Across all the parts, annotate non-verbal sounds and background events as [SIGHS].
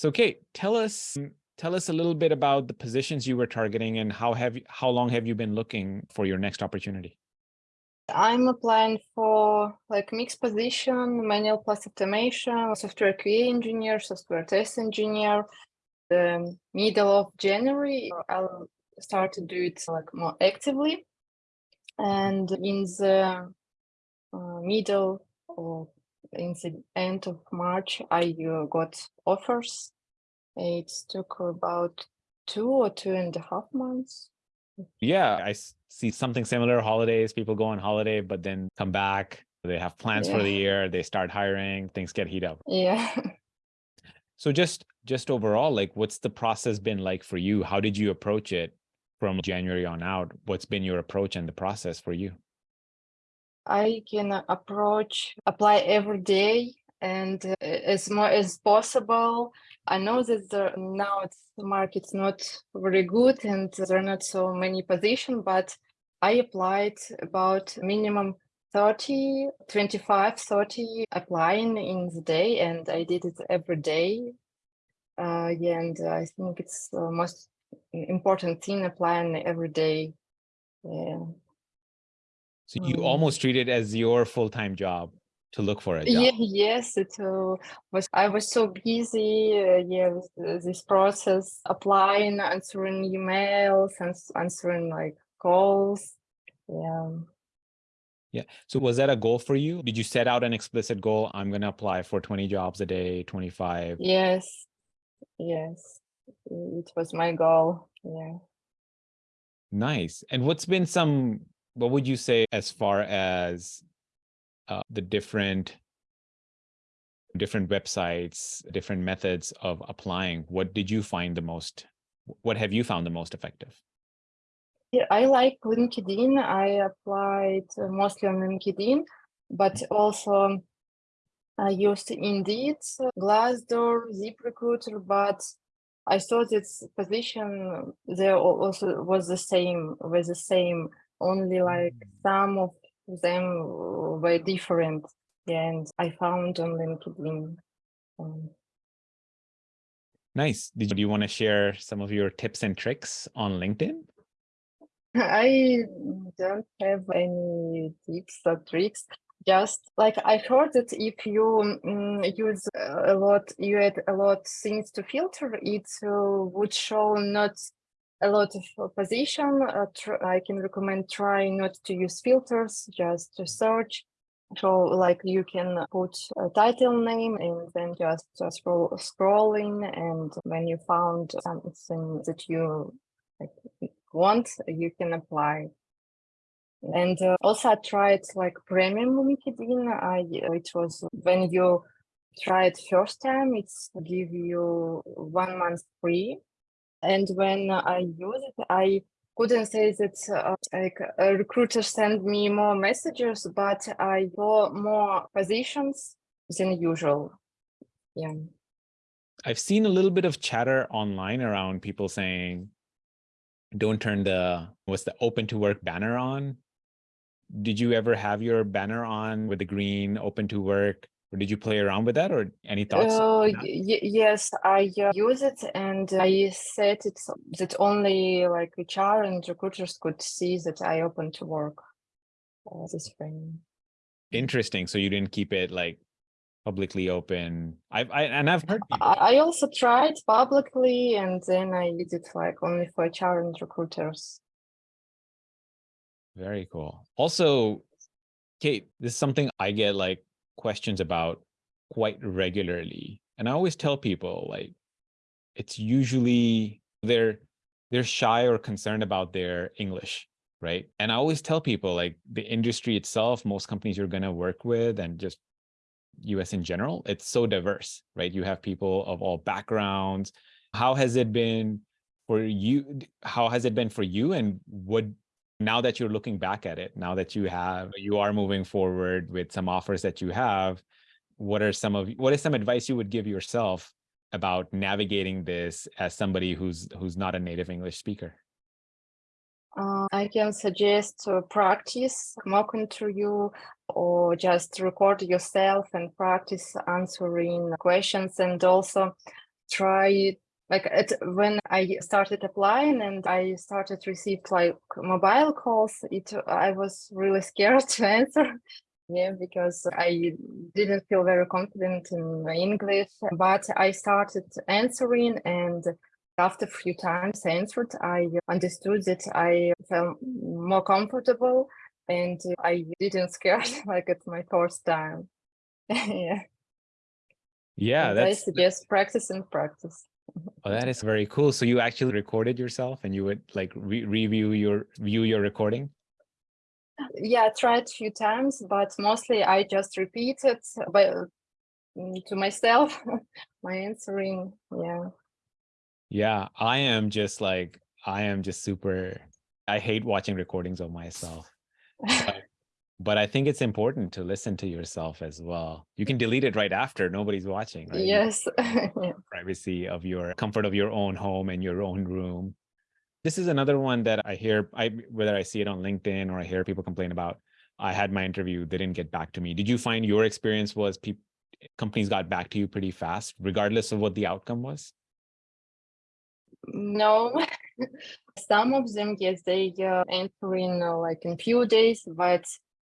So Kate, tell us tell us a little bit about the positions you were targeting and how have you, how long have you been looking for your next opportunity? I'm applying for like mixed position, manual plus automation, software QA engineer, software test engineer. The middle of January, I'll start to do it like more actively. And in the uh, middle or in the end of March, I uh, got offers. It took about two or two and a half months. Yeah, I see something similar. Holidays, people go on holiday, but then come back. They have plans yeah. for the year. They start hiring. Things get heat up. Yeah. So just just overall, like, what's the process been like for you? How did you approach it from January on out? What's been your approach and the process for you? I can approach, apply every day and uh, as much as possible. I know that the, now it's, the market's not very good and there are not so many positions, but I applied about minimum 30, 25, 30 applying in the day and I did it every day. Uh, yeah, and I think it's the most important thing applying every day. Yeah. So you mm. almost treat it as your full-time job to look for a job. Yeah, yes, it uh, was. I was so busy. Uh, yeah, with this process, applying, answering emails, and answering like calls. Yeah. Yeah. So was that a goal for you? Did you set out an explicit goal? I'm going to apply for 20 jobs a day, 25. Yes. Yes. It was my goal. Yeah. Nice. And what's been some what would you say as far as uh, the different different websites, different methods of applying? What did you find the most, what have you found the most effective? Yeah, I like LinkedIn. I applied uh, mostly on LinkedIn, but mm-hmm. also um, I used Indeed, uh, Glassdoor, ZipRecruiter, but I saw this position uh, there also was the same, with the same only like mm. some of them were different and I found on LinkedIn. Um, nice. Did you, do you want to share some of your tips and tricks on LinkedIn? I don't have any tips or tricks. Just like I heard that if you um, use a lot, you add a lot things to filter, it uh, would show not a lot of position. Uh, I can recommend trying not to use filters, just to search. So like you can put a title name and then just scroll scrolling and when you found something that you like, want, you can apply. And uh, also I tried like premium LinkedIn. I it was when you try it first time, it's give you one month free and when I use it, I couldn't say that uh, like a recruiter send me more messages, but I got more positions than usual. Yeah. I've seen a little bit of chatter online around people saying, don't turn the, what's the open to work banner on? Did you ever have your banner on with the green open to work? Or did you play around with that or any thoughts? Uh, yes, I uh, use it and I set it that only like HR and recruiters could see that I open to work uh, this frame. Interesting. So you didn't keep it like publicly open. I've I, and I've heard. People. I also tried publicly and then I did it like only for HR and recruiters. Very cool. Also, Kate, this is something I get like questions about quite regularly. And I always tell people like, it's usually they're, they're shy or concerned about their English, right? And I always tell people like the industry itself, most companies you're going to work with and just US in general, it's so diverse, right? You have people of all backgrounds. How has it been for you? How has it been for you? And what now that you're looking back at it, now that you have, you are moving forward with some offers that you have, what are some of, what is some advice you would give yourself about navigating this as somebody who's, who's not a native English speaker? Uh, I can suggest to practice mock interview or just record yourself and practice answering questions and also try like it, when I started applying and I started received like mobile calls, it I was really scared [LAUGHS] to answer. Yeah, because I didn't feel very confident in English, but I started answering and after a few times answered, I understood that I felt more comfortable and I didn't scare [LAUGHS] like it's my first time. [LAUGHS] yeah. Yeah, And I that's suggest practice and practice. Oh, that is very cool. So you actually recorded yourself and you would like re review your view your recording? Yeah, I tried a few times, but mostly I just repeated by, mm, to myself [LAUGHS] my answering. Yeah. Yeah, I am just like I am just super I hate watching recordings of myself. [LAUGHS] but I think it's important to listen to yourself as well. You can delete it right after nobody's watching, right? Yes. [LAUGHS] yeah. privacy of your comfort of your own home and your own room. This is another one that I hear, I whether I see it on LinkedIn or I hear people complain about. I had my interview, they didn't get back to me. Did you find your experience was people companies got back to you pretty fast, regardless of what the outcome was? No, [LAUGHS] some of them, yes, they uh, enter in uh, like in few days, but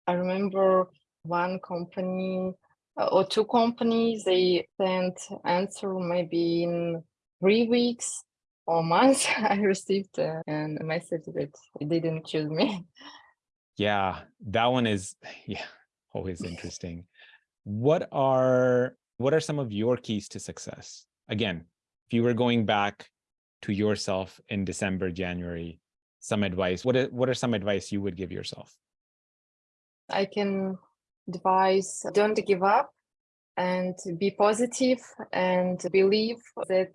I remember one company uh, or two companies, they sent answer maybe in three weeks or months. [LAUGHS] I received uh, a message that they didn't choose me. Yeah, that one is [SIGHS] yeah, always interesting. What are what are some of your keys to success? Again, if you were going back to yourself in December, January, some advice. What what are some advice you would give yourself? I can advise don't give up and be positive and believe that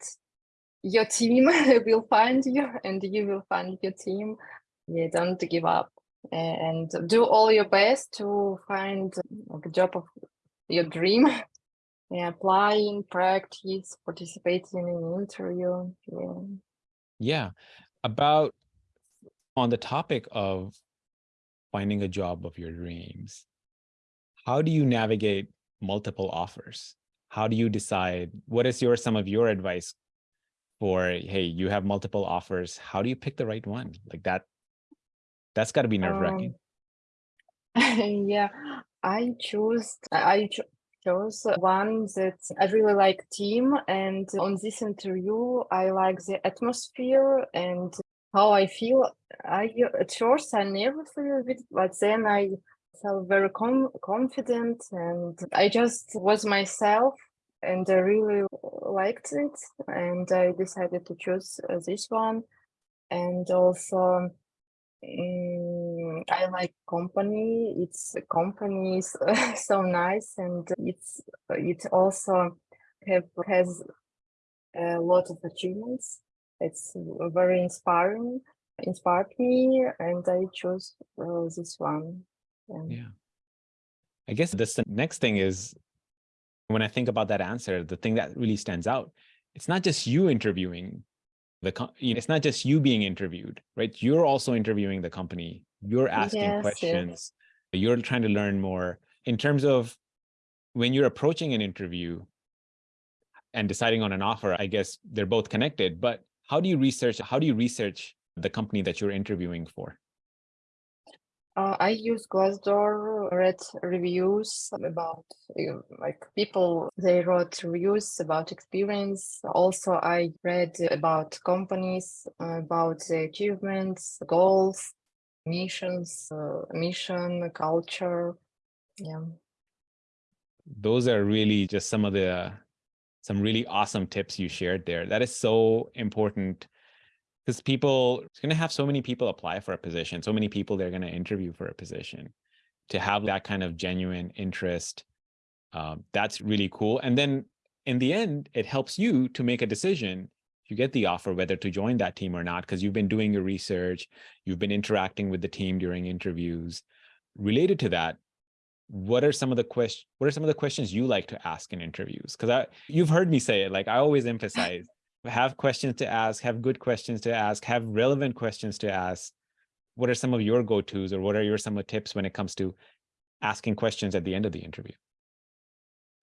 your team [LAUGHS] will find you and you will find your team. Yeah, don't give up and do all your best to find a job of your dream. [LAUGHS] Yeah, applying, practice, participating in interview. Yeah. Yeah, about on the topic of finding a job of your dreams, how do you navigate multiple offers? How do you decide what is your some of your advice for hey, you have multiple offers. How do you pick the right one? Like that, that's got to be nerve-wracking. Um, [LAUGHS] yeah, I choose I cho- chose one that I really like team and on this interview I like the atmosphere and how I feel. I at first I never feel a bit, but then I felt very com- confident and I just was myself and I really liked it and I decided to choose uh, this one. And also mm, I like company. It's company is [LAUGHS] so nice and it's it also have has a lot of achievements it's very inspiring inspired me and I chose uh, this one and Yeah. I guess this the next thing is when I think about that answer, the thing that really stands out, it's not just you interviewing the co- you know, it's not just you being interviewed, right? You're also interviewing the company. You're asking yes yes questions. You're trying to learn more in terms of when you're approaching an interview and deciding on an offer, I guess they're both connected, but how do you research how do you research the company that you're interviewing for? Uh, I use Glassdoor, read reviews about uh, like people, they wrote reviews about experience. Also, I read about companies, uh, about the achievements, goals, missions, uh, mission, culture. Yeah. those are really just some of the some really awesome tips you shared there. That is so important because people it's going to have so many people apply for a position so many people they're going to interview for a position. To have that kind of genuine interest um, that's really cool and then in the end it helps you to make a decision you get the offer whether to join that team or not because you've been doing your research you've been interacting with the team during interviews. Related to that what are some of the questions what are some of the questions you like to ask in interviews because i you've heard me say it like i always emphasize have questions to ask have good questions to ask have relevant questions to ask what are some of your go-to's or what are your some of the tips when it comes to asking questions at the end of the interview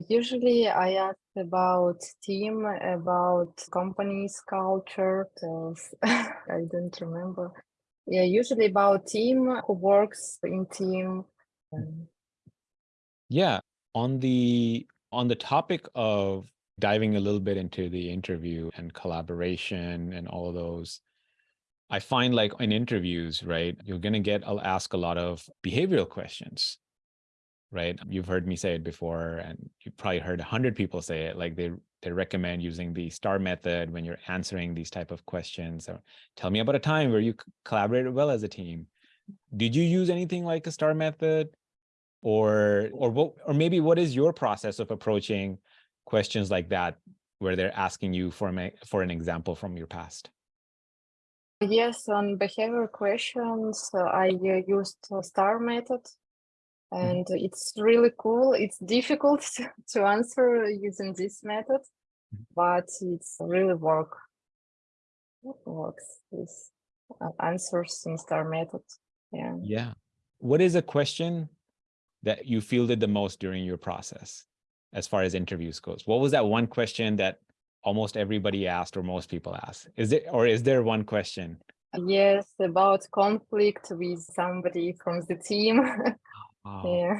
Usually I ask about team, about company's culture. [LAUGHS] I don't remember. Yeah, usually about team who works in team. Yeah, on the on the topic of diving a little bit into the interview and collaboration and all of those, I find like in interviews, right, you're gonna get I'll ask a lot of behavioral questions, right? You've heard me say it before, and you've probably heard a hundred people say it. Like they they recommend using the STAR method when you're answering these type of questions. Or tell me about a time where you collaborated well as a team. Did you use anything like a STAR method? Or or what or maybe what is your process of approaching questions like that where they're asking you for a, for an example from your past Yes, on behavior questions, uh, I uh, used STAR method and it's really cool. It's difficult [LAUGHS] to, answer using this method, Mhm. but it's really work. It works. This uh, answers in STAR method. Yeah. yeah what is a question that you fielded the most during your process as far as interviews goes? What was that one question that almost everybody asked or most people asked? Is it or is there one question? Yes, about conflict with somebody from the team. [LAUGHS] Wow, yeah.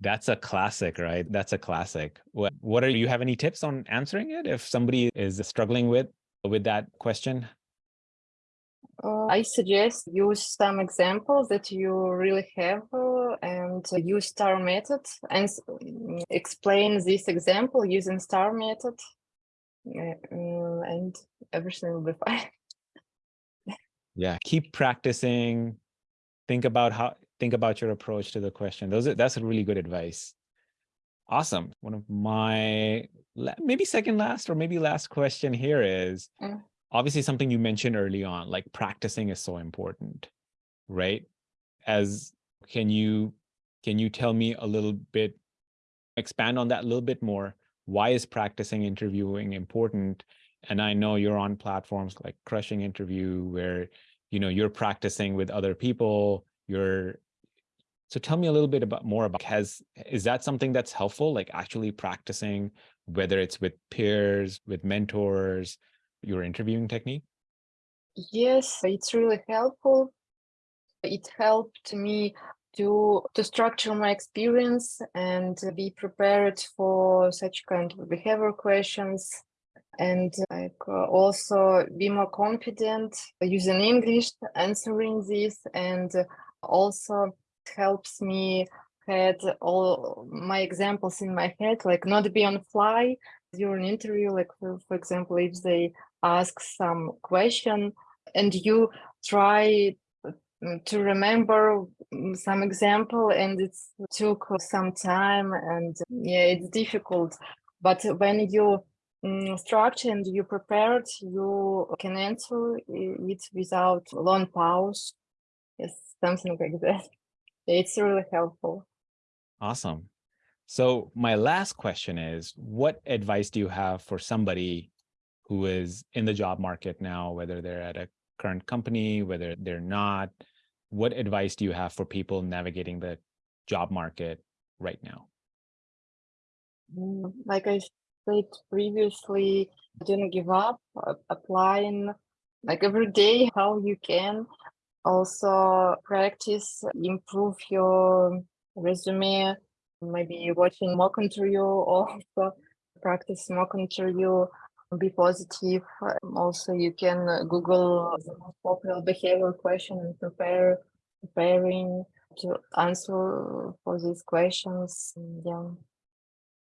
that's a classic right? That's a classic. What what are you have any tips on answering it if somebody is struggling with with that question? Uh, I suggest use some examples that you really have uh, and uh, use STAR method and mm, explain this example using STAR method. Mm, and everything will be [LAUGHS] fine. yeah keep practicing. Think about how think about your approach to the question. Those are, that's a really good advice. Awesome. One of my maybe second last or maybe last question here is Mm. obviously something you mentioned early on like practicing is so important right? As can you can you tell me a little bit expand on that a little bit more? Why is practicing interviewing important? And i know you're on platforms like crushing interview where you know you're practicing with other people you're so tell me a little bit about more about has is that something that's helpful like actually practicing whether it's with peers with mentors your interviewing technique? Yes, it's really helpful. It helped me to to structure my experience and be prepared for such kind of behavior questions. And like also be more confident using English answering this and also helps me had all my examples in my head like not be on fly during interview. Like for, for example if they ask some question and you try to remember mm, some example and it took some time and yeah it's difficult but when you mm, structure and you prepared you can answer it without long pause yes something like that [LAUGHS] it's really helpful Awesome. So my last question is, what advice do you have for somebody who is in the job market now, whether they're at a current company, whether they're not? What advice do you have for people navigating the job market right now? Mm, like i said previously don't give up applying like every day how you can also practice improve your resume maybe watching mock interview [LAUGHS] also practice mock interview be positive Um, also you can uh, google the most popular behavioral question and prepare preparing to answer for these questions yeah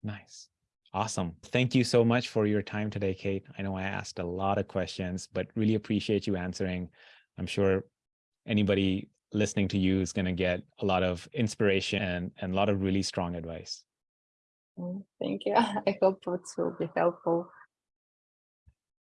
Nice. Awesome. Thank you so much for your time today, Kate. I know I asked a lot of questions, but really appreciate you answering. I'm sure anybody listening to you is going to get a lot of inspiration and, and a lot of really strong advice. Mm, thank you [LAUGHS] i hope it will be helpful